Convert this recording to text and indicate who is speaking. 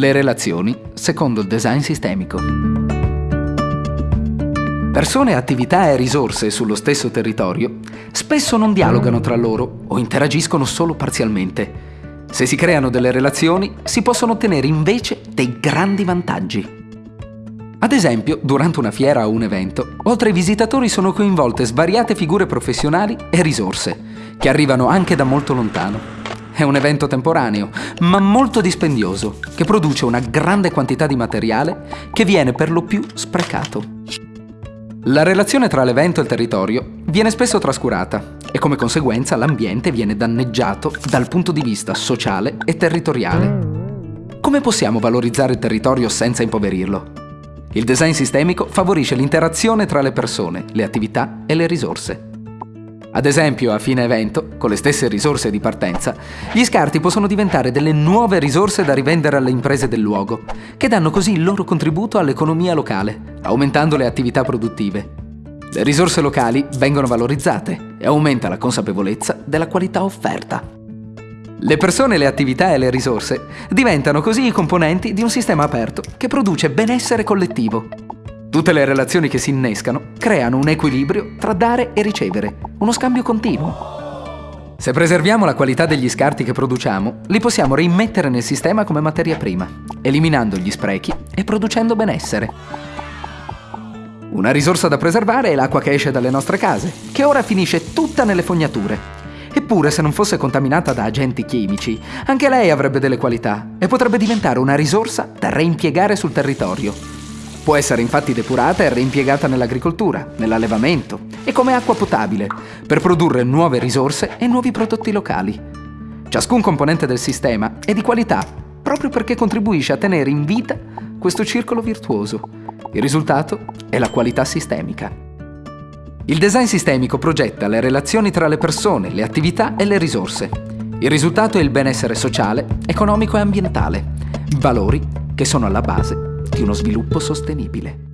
Speaker 1: Le relazioni secondo il design sistemico. Persone, attività e risorse sullo stesso territorio spesso non dialogano tra loro o interagiscono solo parzialmente. Se si creano delle relazioni, si possono ottenere invece dei grandi vantaggi. Ad esempio, durante una fiera o un evento, oltre ai visitatori sono coinvolte svariate figure professionali e risorse, che arrivano anche da molto lontano. È un evento temporaneo, ma molto dispendioso, che produce una grande quantità di materiale che viene per lo più sprecato. La relazione tra l'evento e il territorio viene spesso trascurata e come conseguenza l'ambiente viene danneggiato dal punto di vista sociale e territoriale. Come possiamo valorizzare il territorio senza impoverirlo? Il design sistemico favorisce l'interazione tra le persone, le attività e le risorse. Ad esempio, a fine evento, con le stesse risorse di partenza, gli scarti possono diventare delle nuove risorse da rivendere alle imprese del luogo, che danno così il loro contributo all'economia locale, aumentando le attività produttive. Le risorse locali vengono valorizzate e aumenta la consapevolezza della qualità offerta. Le persone, le attività e le risorse diventano così i componenti di un sistema aperto che produce benessere collettivo. Tutte le relazioni che si innescano creano un equilibrio tra dare e ricevere, uno scambio continuo. Se preserviamo la qualità degli scarti che produciamo, li possiamo rimettere nel sistema come materia prima, eliminando gli sprechi e producendo benessere. Una risorsa da preservare è l'acqua che esce dalle nostre case, che ora finisce tutta nelle fognature. Eppure, se non fosse contaminata da agenti chimici, anche lei avrebbe delle qualità e potrebbe diventare una risorsa da reimpiegare sul territorio. Può essere infatti depurata e reimpiegata nell'agricoltura, nell'allevamento e come acqua potabile, per produrre nuove risorse e nuovi prodotti locali. Ciascun componente del sistema è di qualità, proprio perché contribuisce a tenere in vita questo circolo virtuoso. Il risultato è la qualità sistemica. Il design sistemico progetta le relazioni tra le persone, le attività e le risorse. Il risultato è il benessere sociale, economico e ambientale, valori che sono alla base uno sviluppo sostenibile.